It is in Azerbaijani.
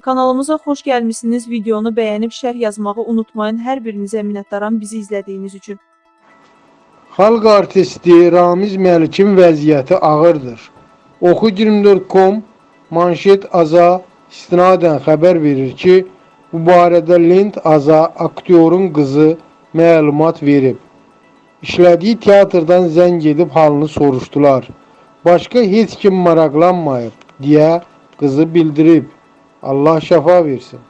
Kanalımıza xoş gəlmisiniz. Videonu bəyənib şərh yazmağı unutmayın. Hər birinizə minnətdaram bizi izlədiyiniz üçün. Xalq artisti Ramiz Məlikin vəziyyəti ağırdır. Oxu24.com manşet aza istinadən xəbər verir ki, bu barədə Lind Aza aktyorun qızı məlumat verib. İşlədiyi teatrdan zəng edib halını soruşdular. Başqa heç kim maraqlanmayıb deyə qızı bildirib. Allah şəfa versin.